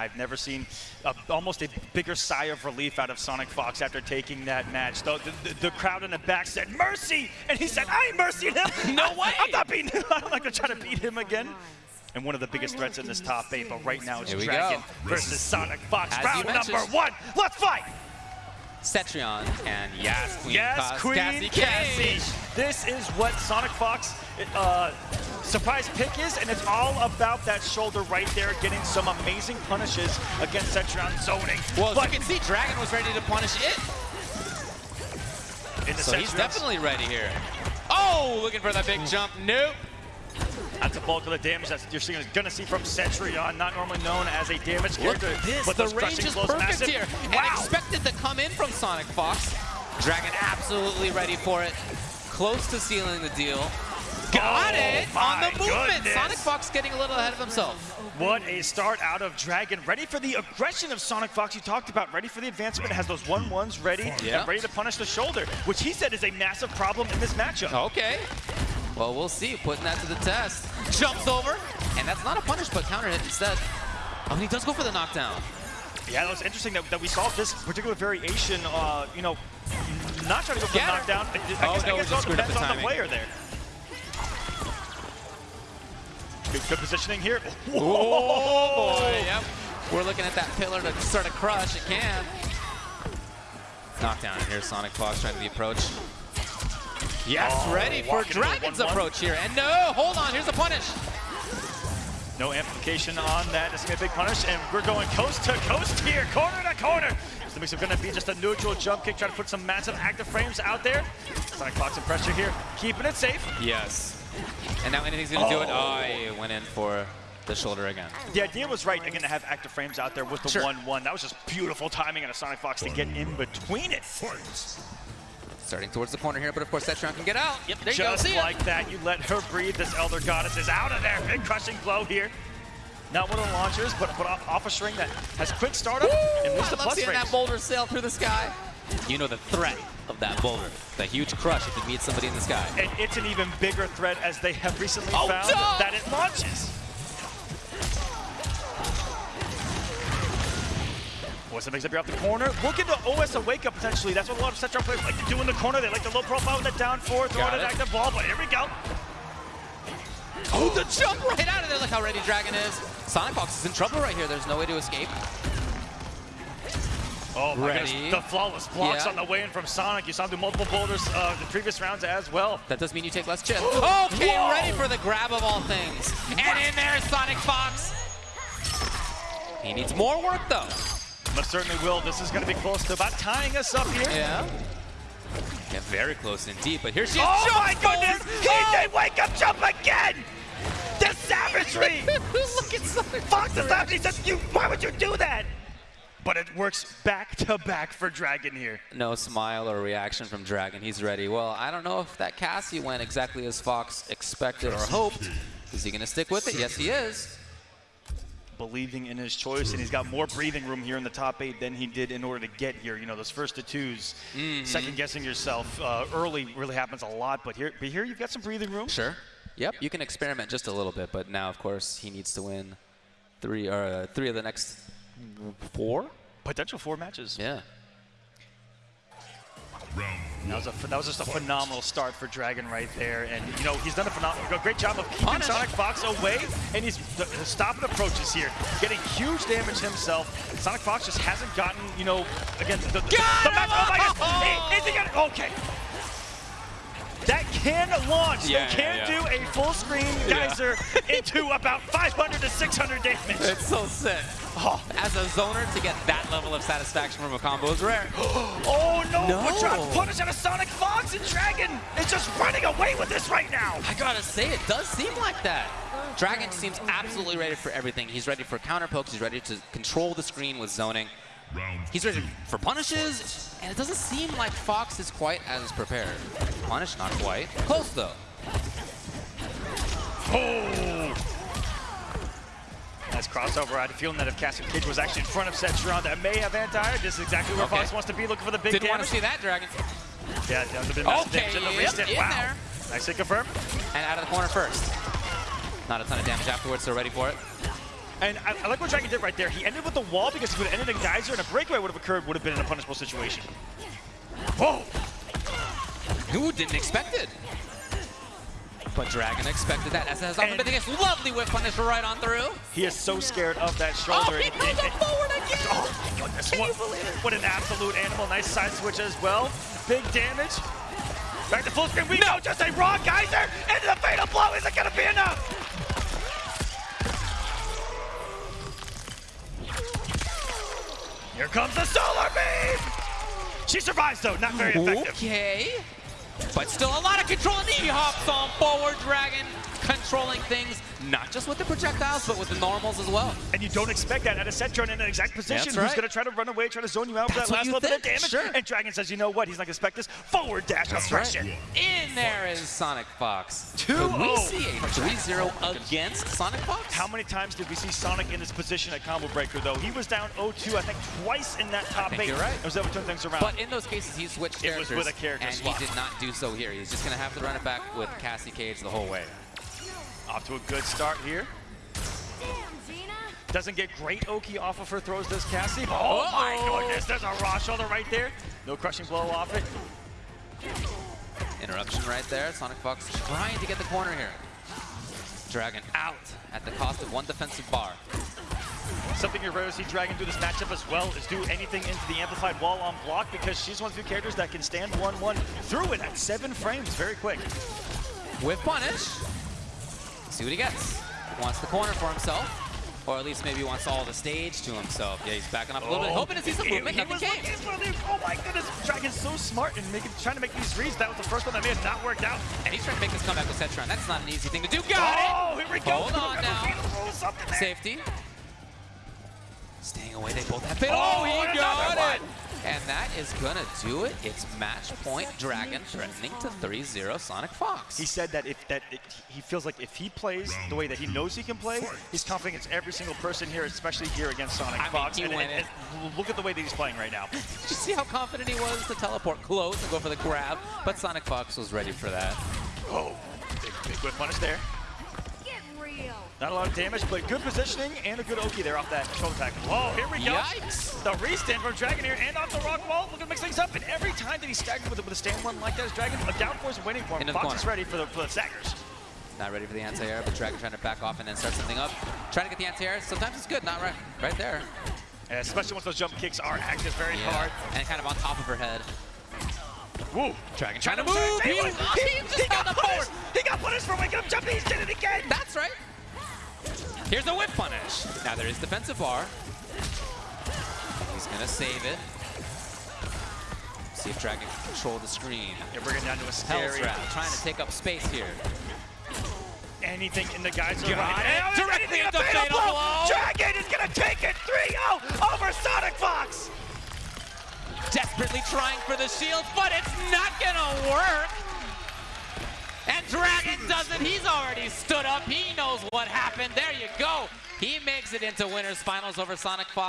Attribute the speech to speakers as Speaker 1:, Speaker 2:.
Speaker 1: I've never seen a, almost a bigger sigh of relief out of Sonic Fox after taking that match. The, the, the crowd in the back said, mercy! And he said, I ain't mercying him!
Speaker 2: No way!
Speaker 1: I'm not beating him! I'm not gonna try to beat him again. And one of the biggest threats in this top eight, but right now it's
Speaker 2: Here
Speaker 1: Dragon
Speaker 2: go.
Speaker 1: versus Sonic Fox.
Speaker 2: As
Speaker 1: Round number one, let's fight!
Speaker 2: Cetrion and Yas Queen
Speaker 1: Yes, Queen
Speaker 2: Cassie
Speaker 1: Cassie.
Speaker 2: Cage.
Speaker 1: This is what Sonic Fox uh, surprise pick is, and it's all about that shoulder right there, getting some amazing punishes against Cetrion zoning.
Speaker 2: Well,
Speaker 1: but
Speaker 2: you can see, Dragon was ready to punish it.
Speaker 1: in the
Speaker 2: So he's definitely ready here. Oh, looking for that big hmm. jump. Nope.
Speaker 1: That's the bulk of the damage that you're seeing, going to see from Cetrion, uh, not normally known as a damage
Speaker 2: Look
Speaker 1: character.
Speaker 2: at this.
Speaker 1: But
Speaker 2: the range is perfect
Speaker 1: massive.
Speaker 2: here. And expected to come in from Sonic Fox. Dragon absolutely ready for it. Close to sealing the deal. Got
Speaker 1: Oh,
Speaker 2: it on the movement.
Speaker 1: goodness.
Speaker 2: Sonic Fox getting a little ahead of himself.
Speaker 1: What a start out of Dragon. Ready for the aggression of Sonic Fox you talked about. Ready for the advancement. Has those 1-1s ready
Speaker 2: Yeah.
Speaker 1: and ready to punish the shoulder, which he said is a massive problem in this matchup.
Speaker 2: Okay. Well, we'll see. Putting that to the test. Jumps over. And that's not a punish, but counter hit instead. Oh, and he does go for the knockdown.
Speaker 1: Yeah, that was interesting that, that we saw this particular variation, uh, you know, not trying to go for the knockdown. I, I
Speaker 2: Oh,
Speaker 1: guess,
Speaker 2: no,
Speaker 1: I
Speaker 2: he
Speaker 1: guess it
Speaker 2: just
Speaker 1: all depends
Speaker 2: the
Speaker 1: on the
Speaker 2: timing.
Speaker 1: player there. Good, good positioning here.
Speaker 2: Oh, boy. Yep. We're looking at that pillar to start a crush. It can. Knockdown. And here's Sonic Fox trying to the approach. Yes,
Speaker 1: Oh,
Speaker 2: ready for
Speaker 1: walking into a
Speaker 2: Dragon's
Speaker 1: 1-1.
Speaker 2: approach here. And no, hold on. Here's a punish.
Speaker 1: No amplification on that. It's going to be a big punish, and we're going coast to coast here, corner to corner. So the mix is going to be just a neutral jump kick, trying to put some massive active frames out there. Sonic Fox in pressure here, keeping it safe.
Speaker 2: Yes. And now anything's going to do it.
Speaker 1: Oh.
Speaker 2: Oh, he went in for the shoulder again.
Speaker 1: The idea was right, again, to have active frames out there with the 1-1.
Speaker 2: Sure.
Speaker 1: That was just beautiful timing on a Sonic Fox to get in between it.
Speaker 2: Starting towards the corner here, but of course Cetrion can get out. Yep, there you go.
Speaker 1: Just
Speaker 2: See ya.
Speaker 1: like that, you let her breathe. This Elder Goddess is out of there. Big crushing blow here. Not one of the launchers, but, but off, off a string that has quick startup and moves
Speaker 2: I
Speaker 1: the
Speaker 2: love
Speaker 1: plus
Speaker 2: seeing
Speaker 1: range.
Speaker 2: that boulder sail through the sky. You know the threat of that boulder. The huge crush if it meets somebody in the sky.
Speaker 1: And it's an even bigger threat as they have recently
Speaker 2: Oh,
Speaker 1: found that it launches. What's the mix up here off the corner? Looking to OS a wake up potentially. That's what a lot of Cetrion players like to do in the corner. They like the low profile with the down four, an
Speaker 2: it.
Speaker 1: active ball, but here we go.
Speaker 2: Oh, the jump right out of there. Look how ready Dragon is. Sonic Fox is in trouble right here. There's no way to escape.
Speaker 1: Oh my
Speaker 2: Ready.
Speaker 1: goodness, the flawless blocks
Speaker 2: Yeah.
Speaker 1: on the way in from Sonic. You saw him do multiple boulders uh, the previous rounds as well.
Speaker 2: That does mean you take less chip. Okay,
Speaker 1: Whoa.
Speaker 2: ready for the grab of all things. And in there, Sonic Fox. He needs more work, though.
Speaker 1: Most certainly will. This is going to be close to about tying us up here.
Speaker 2: Yeah. Yeah, very close indeed, but here she is.
Speaker 1: Oh
Speaker 2: Jump
Speaker 1: my goodness! He
Speaker 2: Oh!
Speaker 1: did wake up jump again! The savagery!
Speaker 2: Look at Sonic
Speaker 1: Fox is laughing. He says, you, why would you do that? But it works back to back for Dragon here.
Speaker 2: No smile or reaction from Dragon. He's ready. Well, I don't know if that Cassie went exactly as Fox expected or hoped. Is he going to stick with it? Yes, he is.
Speaker 1: Believing in his choice, and he's got more breathing room here in the top eight than he did in order to get here. You know, those first to 2s
Speaker 2: Mm-hmm.
Speaker 1: second guessing yourself uh, early really happens a lot, but here, but here you've got some breathing room.
Speaker 2: Sure. Yep, you can experiment just a little bit, but now, of course, he needs to win three or uh, three of the next four.
Speaker 1: Potential four matches.
Speaker 2: Yeah.
Speaker 1: That was, a, that was just a phenomenal start for Dragon right there. And, you know, he's done a, phenomenal, a great job of keeping
Speaker 2: Punish.
Speaker 1: Sonic Fox away, and he's the, the stopping approaches here, getting huge damage himself. Sonic Fox just hasn't gotten, you know, against the, the, the, the
Speaker 2: him!
Speaker 1: match. Oh, my God.
Speaker 2: Oh!
Speaker 1: Is he gonna, okay. That can launch.
Speaker 2: Yeah,
Speaker 1: they can
Speaker 2: yeah,
Speaker 1: do a full screen
Speaker 2: Yeah.
Speaker 1: geyser into about 500 to 600 damage.
Speaker 2: It's so sick.
Speaker 1: Oh,
Speaker 2: As a zoner, to get that level of satisfaction from a combo is rare.
Speaker 1: oh no,
Speaker 2: No.
Speaker 1: To punish out of Sonic Fox and Dragon is just running away with this right now.
Speaker 2: I gotta say, it does seem like that. Dragon seems absolutely ready for everything. He's ready for counter pokes. He's ready to control the screen with zoning. He's ready for punishes, and it doesn't seem like Fox is quite as prepared. Punish, not quite. Close, though.
Speaker 1: Oh! Nice crossover. I had a feeling that if Cassie Cage was actually in front of Cetrion, that may have anti-air. This is exactly where
Speaker 2: Okay.
Speaker 1: Fox wants to be, looking for the big
Speaker 2: Didn't want to see that, Dragon.
Speaker 1: Yeah, that would have been massive
Speaker 2: Okay,
Speaker 1: damage in the
Speaker 2: yep, in
Speaker 1: wow.
Speaker 2: there.
Speaker 1: Nicely confirmed.
Speaker 2: And out of the corner first. Not a ton of damage afterwards, so ready for it.
Speaker 1: And I, I like what Dragon did right there. He ended with the wall because if he would have ended in Geyser and a breakaway would have occurred, would have been in a punishable situation. Whoa!
Speaker 2: Who didn't expect it? But Dragon expected that. As has often been the case. Lovely whip punish right on through.
Speaker 1: He is so scared of that
Speaker 2: Oh,
Speaker 1: shoulder.
Speaker 2: he goes up forward again!
Speaker 1: Oh my goodness,
Speaker 2: Can
Speaker 1: what,
Speaker 2: you believe it?
Speaker 1: what an absolute animal. Nice side switch as well. Big damage. Back to full screen. We know just a raw geyser into the fatal blow. Is it going to be enough? Here comes the solar beam. She survives though, not very effective.
Speaker 2: Okay. But still a lot of control, and he hops on forward. Dragon controlling things, not just with the projectiles, but with the normals as well.
Speaker 1: And you don't expect that at a Cetrion in an exact position.
Speaker 2: That's
Speaker 1: Who's
Speaker 2: right.
Speaker 1: going to try to run away, try to zone you out for
Speaker 2: That's
Speaker 1: that
Speaker 2: what
Speaker 1: last little bit of damage?
Speaker 2: sure.
Speaker 1: And Dragon says, you know what? He's not going to expect this. Forward dash aggression.
Speaker 2: In there is Sonic Fox.
Speaker 1: 2-0.
Speaker 2: Could we oh. see a 3-0 against Sonic Fox?
Speaker 1: How many times did we see Sonic in this position at Combo Breaker, though? He was down 0-2, I think, twice in that top
Speaker 2: think
Speaker 1: eight.
Speaker 2: you're right.
Speaker 1: It was able to turn things around.
Speaker 2: But in those cases, he switched characters.
Speaker 1: It was with a character
Speaker 2: and
Speaker 1: swap.
Speaker 2: he did not do so here. He's just going to have to run it back with Cassie Cage the whole way.
Speaker 1: Off to a good start here. Doesn't get great Oki off of her throws, does Cassie? Oh my
Speaker 2: Uh-oh.
Speaker 1: goodness, there's a raw shoulder right there. No crushing blow off it.
Speaker 2: Interruption right there. Sonic Fox trying to get the corner here. Dragon out at the cost of one defensive bar.
Speaker 1: Something you're rare to see Dragon do this matchup as well is do anything into the amplified wall on block because she's one of the few characters that can stand 1-1 through it at seven frames very quick.
Speaker 2: With punish. See what he gets. He wants the corner for himself. Or at least maybe he wants all the stage to himself. Yeah, he's backing up a little bit, hoping to see some
Speaker 1: He-
Speaker 2: movement.
Speaker 1: he
Speaker 2: Nothing
Speaker 1: was
Speaker 2: came.
Speaker 1: looking Oh my goodness, Dragon's so smart and making, trying to make these reads. That was the first one that may have not worked out.
Speaker 2: And he's trying to make this comeback with Cetrion. That's not an easy thing to do. Got it!
Speaker 1: Oh, here we go.
Speaker 2: Hold on now.
Speaker 1: Venus rolled something there.
Speaker 2: Safety. Staying away, they both have fatal.
Speaker 1: Oh,
Speaker 2: Oh, he
Speaker 1: and
Speaker 2: got
Speaker 1: another
Speaker 2: it! And that is gonna do it. It's match point Dragon threatening to 3-0 Sonic Fox.
Speaker 1: He said that if that it, he feels like if he plays the way that he knows he can play, he's confident against every single person here, especially here against Sonic
Speaker 2: I mean,
Speaker 1: Fox.
Speaker 2: he
Speaker 1: and,
Speaker 2: went
Speaker 1: and- and look at the way that he's playing right now.
Speaker 2: Did you see how confident he was to teleport close and go for the grab? But Sonic Fox was ready for that.
Speaker 1: Oh, big, big whip punish there. Not a lot of damage, but good positioning and a good Oki there off that shoulder attack. Whoa, here we go.
Speaker 2: Yikes!
Speaker 1: The restand from Dragon here and off the rock wall. Looking to mix things up. And every time that he's staggered with, a- with a stand one like that as Dragon, a down force waiting for him.
Speaker 2: Into
Speaker 1: Fox
Speaker 2: corner.
Speaker 1: is ready for the, for the staggers.
Speaker 2: Not ready for the anti-air, but Dragon trying to back off and then start something up. Trying to get the anti-air. Sometimes it's good, not right, right there.
Speaker 1: And especially once those jump kicks are active very
Speaker 2: Yeah.
Speaker 1: hard.
Speaker 2: And kind of on top of her head.
Speaker 1: Woo.
Speaker 2: Dragon
Speaker 1: Trying
Speaker 2: trying
Speaker 1: to move. He,
Speaker 2: He, he
Speaker 1: he- got punished. He got punished for waking up jumping. He did it again.
Speaker 2: That's right. Here's a whip punish. Now there is defensive bar. He's gonna save it. See if Dragon can control the screen.
Speaker 1: You're bringing down to a scary.
Speaker 2: Trying to take up space here.
Speaker 1: Anything in the guys
Speaker 2: Got
Speaker 1: right
Speaker 2: it. Directly into
Speaker 1: a fatal
Speaker 2: fatal blow.
Speaker 1: Dragon is gonna take it 3-0 over Sonic Fox.
Speaker 2: Desperately trying for the shield, but it's not gonna work. And Dragon does it. He's already stood up. He knows what happened. There you go. He makes it into winners finals over Sonic Fox.